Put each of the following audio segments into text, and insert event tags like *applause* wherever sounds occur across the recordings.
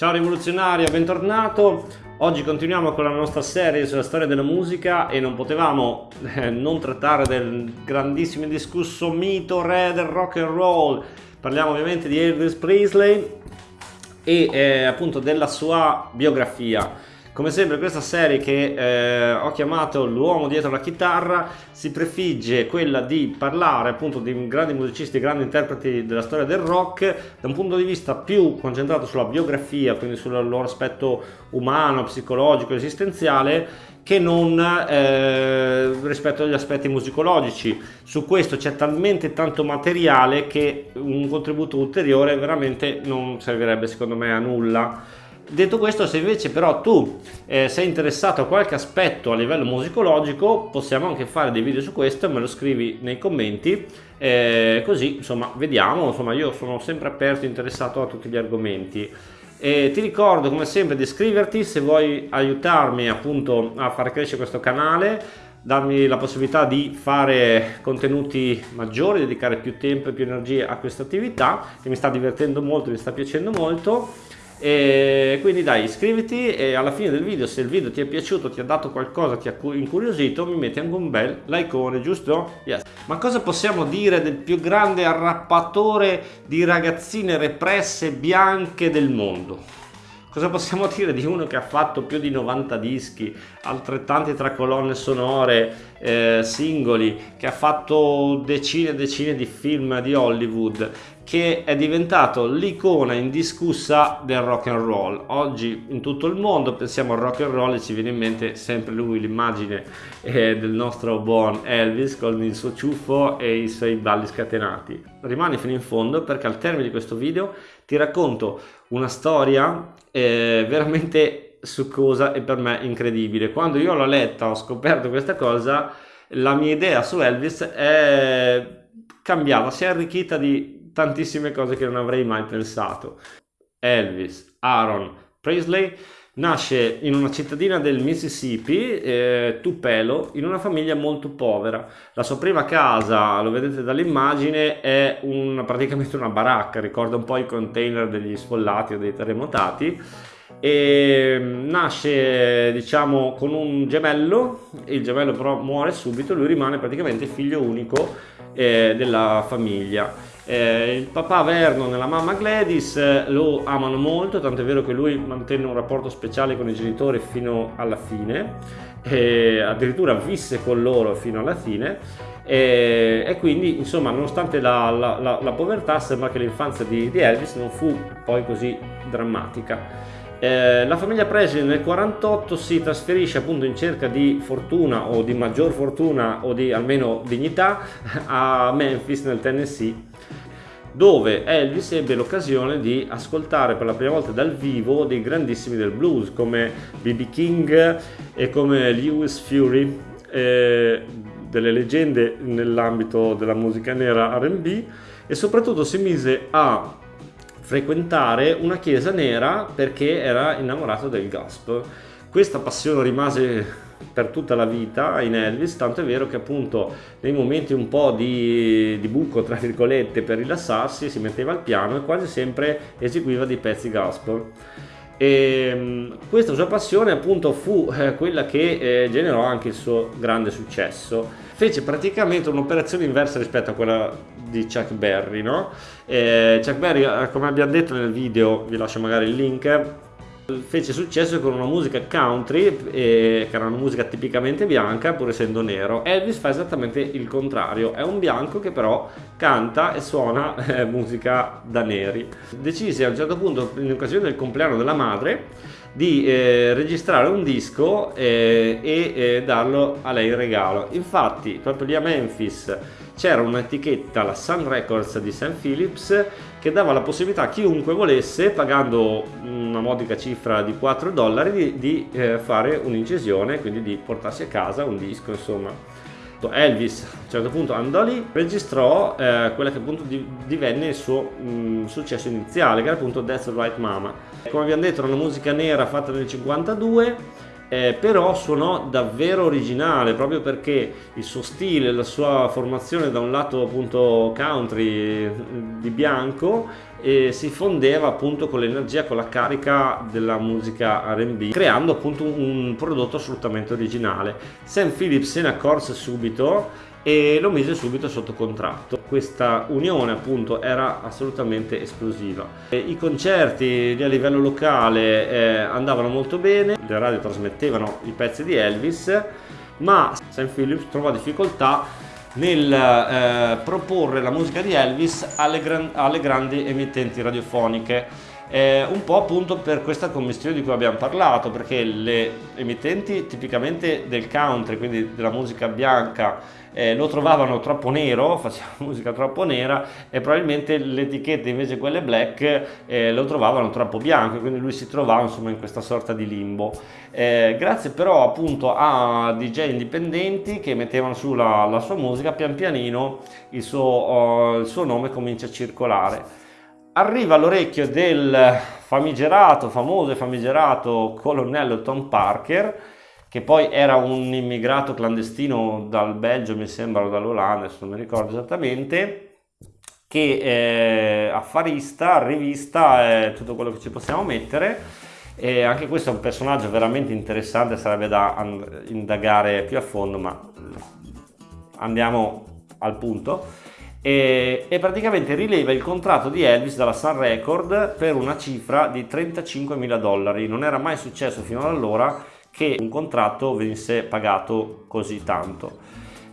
Ciao rivoluzionario, bentornato. Oggi continuiamo con la nostra serie sulla storia della musica e non potevamo eh, non trattare del grandissimo indiscusso mito re del rock and roll. Parliamo ovviamente di Elvis Presley e eh, appunto della sua biografia. Come sempre questa serie che eh, ho chiamato l'uomo dietro la chitarra si prefigge quella di parlare appunto di grandi musicisti, grandi interpreti della storia del rock da un punto di vista più concentrato sulla biografia, quindi sul loro aspetto umano, psicologico, esistenziale che non eh, rispetto agli aspetti musicologici. Su questo c'è talmente tanto materiale che un contributo ulteriore veramente non servirebbe secondo me a nulla. Detto questo, se invece però tu eh, sei interessato a qualche aspetto a livello musicologico, possiamo anche fare dei video su questo, me lo scrivi nei commenti, eh, così insomma vediamo, insomma io sono sempre aperto e interessato a tutti gli argomenti. E ti ricordo come sempre di iscriverti se vuoi aiutarmi appunto a far crescere questo canale, darmi la possibilità di fare contenuti maggiori, dedicare più tempo e più energie a questa attività che mi sta divertendo molto, mi sta piacendo molto e quindi dai iscriviti e alla fine del video se il video ti è piaciuto ti ha dato qualcosa ti ha incuriosito mi metti anche un bel likeone giusto? Yes. ma cosa possiamo dire del più grande arrappatore di ragazzine represse bianche del mondo? Cosa possiamo *laughs* dire di uno che ha fatto più di 90 dischi, altrettanti tra colonne sonore, eh, singoli, che ha fatto decine e decine di film di Hollywood, che è diventato l'icona indiscussa del rock and roll. Oggi in tutto il mondo pensiamo al rock and roll e ci viene in mente sempre lui, l'immagine eh, del nostro buon Elvis con il suo ciuffo e i suoi balli scatenati. Rimani fino in fondo perché al termine di questo video ti racconto una storia eh, veramente succosa e per me incredibile. Quando io l'ho letta, ho scoperto questa cosa, la mia idea su Elvis è cambiata, si è arricchita di tantissime cose che non avrei mai pensato. Elvis, Aaron, Presley Nasce in una cittadina del Mississippi, eh, Tupelo, in una famiglia molto povera. La sua prima casa, lo vedete dall'immagine, è un, praticamente una baracca, ricorda un po' i container degli sfollati o dei terremotati e mm, nasce diciamo con un gemello il gemello però muore subito lui rimane praticamente figlio unico eh, della famiglia eh, il papà Vernon e la mamma Gladys eh, lo amano molto, tanto è vero che lui mantenne un rapporto speciale con i genitori fino alla fine, e addirittura visse con loro fino alla fine e, e quindi insomma nonostante la, la, la, la povertà sembra che l'infanzia di, di, Elvis non fu poi così drammatica. Eh, la famiglia Presley nel 48 si trasferisce appunto in cerca di fortuna o di maggior fortuna o di almeno dignità *laughs* a Memphis nel Tennessee dove Elvis ebbe l'occasione di ascoltare per la prima volta dal vivo dei grandissimi del blues come B.B. King e come Lewis Fury, eh, delle leggende nell'ambito della musica nera R&B e soprattutto si mise a frequentare una chiesa nera perché era innamorato del gospel. Questa passione rimase per tutta la vita in Elvis, tanto è vero che appunto nei momenti un po' di, di, buco tra virgolette per rilassarsi si metteva al piano e quasi sempre eseguiva dei pezzi gospel. E mm, questa sua passione appunto fu eh, quella che eh, generò anche il suo grande successo. Fece praticamente un'operazione inversa rispetto a quella di Chuck Berry, no? Eh, Chuck Berry, eh, come abbiamo detto nel video, vi lascio magari il link, fece successo con una musica country eh, che era una musica tipicamente bianca pur essendo nero. Elvis fa esattamente il contrario è un bianco che però canta e suona eh, musica da neri. Decise a un certo punto in occasione del compleanno della madre di eh, registrare un disco eh, e eh, darlo a lei in regalo. Infatti proprio lì a Memphis c'era un'etichetta, la Sun Records di St. Phillips, che dava la possibilità a chiunque volesse, pagando una modica cifra di 4 dollari, di, di eh, fare un'incisione, quindi di portarsi a casa un disco, insomma. Elvis a un certo punto andò lì, registrò eh, quella che appunto divenne il suo mh, successo iniziale, che era appunto That's Right Mama. Come abbiamo detto era una musica nera fatta nel 52, eh, però suonò davvero originale proprio perché il suo stile, la sua formazione da un lato appunto country di bianco e si fondeva appunto con l'energia, con la carica della musica RB, creando appunto un prodotto assolutamente originale. Sam Phillips se ne accorse subito e lo mise subito sotto contratto. Questa unione appunto era assolutamente esplosiva. I concerti a livello locale eh, andavano molto bene, le radio trasmettevano i pezzi di Elvis, ma Sam Phillips trovò difficoltà nel eh, proporre la musica di Elvis alle, gran alle grandi emittenti radiofoniche. Eh, un po' appunto per questa commistione di cui abbiamo parlato, perché le emittenti tipicamente del country, quindi della musica bianca, eh, lo trovavano troppo nero, *laughs* faceva musica troppo nera e probabilmente le etichette invece quelle black eh, lo trovavano troppo bianco quindi lui si trovava insomma in questa sorta di limbo. Eh, grazie però appunto a DJ indipendenti che mettevano su la, la sua musica pian pianino il suo, uh, il suo nome comincia a circolare. Arriva all'orecchio del famigerato, famoso e famigerato colonnello Tom Parker che poi era un immigrato clandestino dal Belgio, mi sembra, o dall'Olanda, adesso non mi ricordo esattamente, che è affarista, rivista, è tutto quello che ci possiamo mettere. E anche questo è un personaggio veramente interessante, sarebbe da indagare più a fondo, ma andiamo al punto. E, e, praticamente rileva il contratto di Elvis dalla Sun Record per una cifra di 35 mila dollari. Non era mai successo fino ad allora che un contratto venisse pagato così tanto.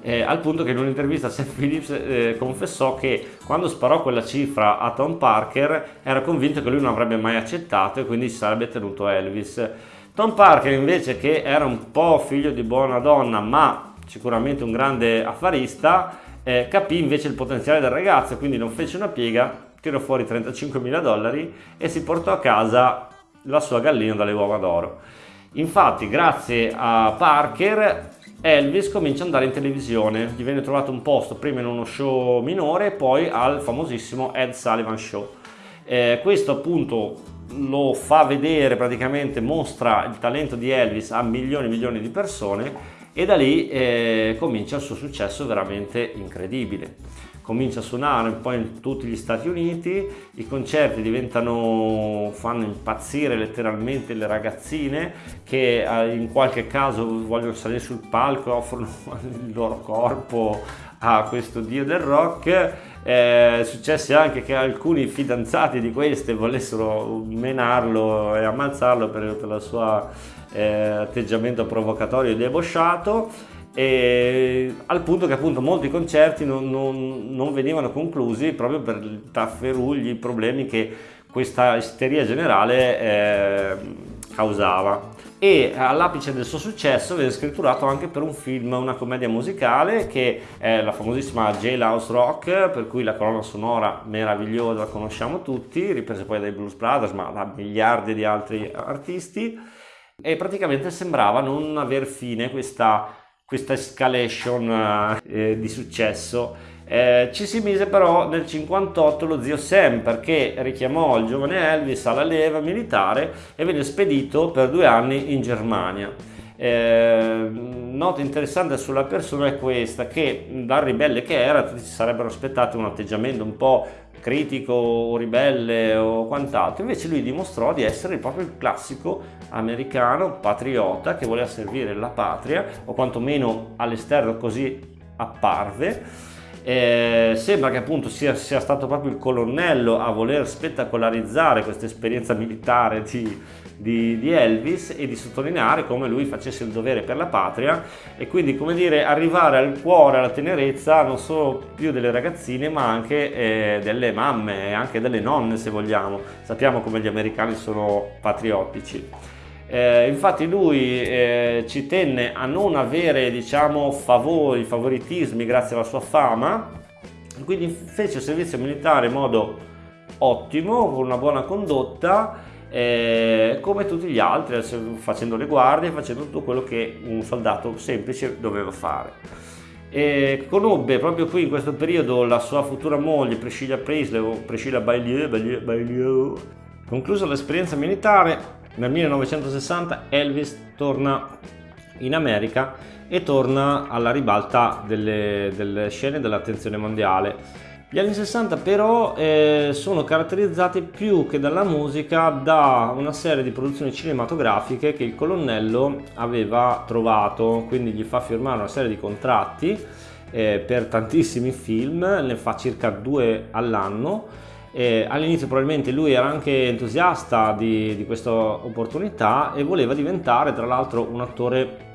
Eh, al punto che in un'intervista Sam Phillips eh, confessò che quando sparò quella cifra a Tom Parker era convinto che lui non avrebbe mai accettato e quindi si sarebbe tenuto Elvis. Tom Parker invece che era un po' figlio di buona donna ma sicuramente un grande affarista eh, capì invece il potenziale del ragazzo quindi non fece una piega, tirò fuori 35 mila dollari e si portò a casa la sua gallina dalle uova d'oro. Infatti, grazie a Parker, Elvis comincia ad andare in televisione. Gli viene trovato un posto prima in uno show minore e poi al famosissimo Ed Sullivan Show. Eh, questo appunto lo fa vedere praticamente, mostra il talento di Elvis a milioni e milioni di persone e da lì eh, comincia il suo successo veramente incredibile comincia a suonare un po' in tutti gli Stati Uniti, i concerti diventano, fanno impazzire letteralmente le ragazzine che eh, in qualche caso vogliono salire sul palco e offrono *laughs* il loro corpo a questo dio del rock. È successo anche che alcuni fidanzati di queste volessero menarlo e ammazzarlo per, il suo eh, atteggiamento provocatorio e debosciato e al punto che appunto molti concerti non, non, non venivano conclusi proprio per i tafferugli, i problemi che questa isteria generale eh, causava. E all'apice del suo successo viene scritturato anche per un film, una commedia musicale che è la famosissima Jailhouse Rock per cui la colonna sonora meravigliosa la conosciamo tutti, ripresa poi dai Blues Brothers ma da miliardi di altri artisti e praticamente sembrava non aver fine questa questa escalation eh, di successo. Eh, ci si mise però nel 58 lo zio Sam perché richiamò il giovane Elvis alla leva militare e venne spedito per due anni in Germania. Eh, nota interessante sulla persona è questa che da ribelle che era si sarebbero aspettati un atteggiamento un po' critico o ribelle o quant'altro. Invece lui dimostrò di essere proprio il classico americano patriota che voleva servire la patria o quantomeno all'esterno così apparve. Eh, sembra che appunto sia, sia, stato proprio il colonnello a voler spettacolarizzare questa esperienza militare di, di, di, Elvis e di sottolineare come lui facesse il dovere per la patria e quindi come dire arrivare al cuore, alla tenerezza non solo più delle ragazzine ma anche eh, delle mamme e anche delle nonne se vogliamo. Sappiamo come gli americani sono patriottici. Eh, infatti lui eh, ci tenne a non avere diciamo favori, favoritismi grazie alla sua fama, quindi fece il servizio militare in modo ottimo, con una buona condotta, eh, come tutti gli altri, facendo le guardie, facendo tutto quello che un soldato semplice doveva fare. E conobbe proprio qui in questo periodo la sua futura moglie Priscilla Presley o Priscilla Bailieu, Bailieu, Bailieu. Conclusa l'esperienza militare Nel 1960 Elvis torna in America e torna alla ribalta delle, delle scene dell'attenzione mondiale. Gli anni 60 però eh, sono caratterizzati più che dalla musica da una serie di produzioni cinematografiche che il colonnello aveva trovato, quindi gli fa firmare una serie di contratti eh, per tantissimi film, ne fa circa due all'anno. Eh, all'inizio probabilmente lui era anche entusiasta di, di questa opportunità e voleva diventare tra l'altro un attore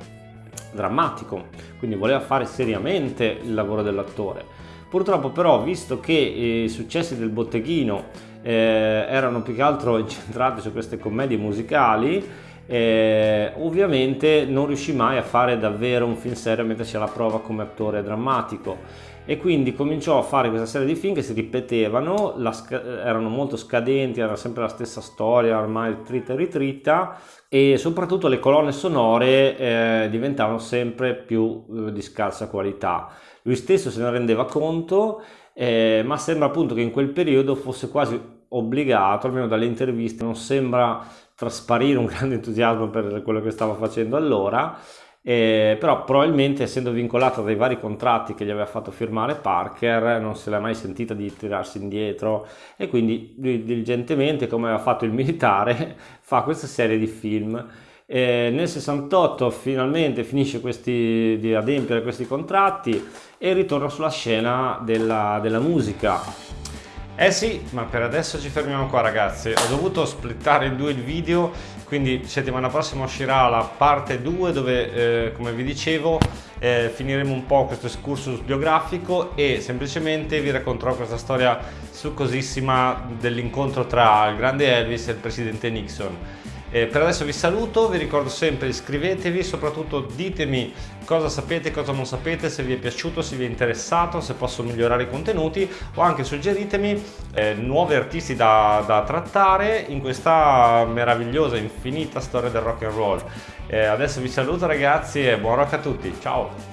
drammatico, quindi voleva fare seriamente il lavoro dell'attore. Purtroppo però, visto che i successi del botteghino eh, erano più che altro *laughs* incentrati su queste commedie musicali, eh, ovviamente non riuscì mai a fare davvero un film serio a mettersi alla prova come attore drammatico e quindi cominciò a fare questa serie di film che si ripetevano, erano molto scadenti, era sempre la stessa storia, ormai tritta e ritritta e soprattutto le colonne sonore eh, diventavano sempre più eh, di scarsa qualità. Lui stesso se ne rendeva conto, eh, ma sembra appunto che in quel periodo fosse quasi obbligato, almeno dalle interviste, non sembra trasparire un *laughs* grande entusiasmo per quello che stava facendo allora, eh, però probabilmente essendo vincolato dai vari contratti che gli aveva fatto firmare Parker non se l'è mai sentita di tirarsi indietro. E quindi lui diligentemente come aveva fatto il militare *laughs* fa questa serie di film. Eh, nel 68 finalmente finisce questi, di adempiere questi contratti e ritorna sulla scena della, della musica eh sì, ma per adesso ci fermiamo qua ragazzi, ho dovuto splittare in due il video, quindi settimana prossima uscirà la parte 2 dove, eh, come vi dicevo, eh, finiremo un po' questo excursus biografico e semplicemente vi racconterò questa storia succosissima dell'incontro tra il grande Elvis e il presidente Nixon. Eh, per adesso vi saluto, vi ricordo sempre iscrivetevi, soprattutto ditemi cosa sapete, cosa non sapete, se vi è piaciuto, se vi è interessato, se posso migliorare i contenuti o anche suggeritemi eh, nuovi artisti da, da, trattare in questa meravigliosa, infinita storia del rock and roll. Eh, adesso vi saluto ragazzi e buon rock a tutti, ciao!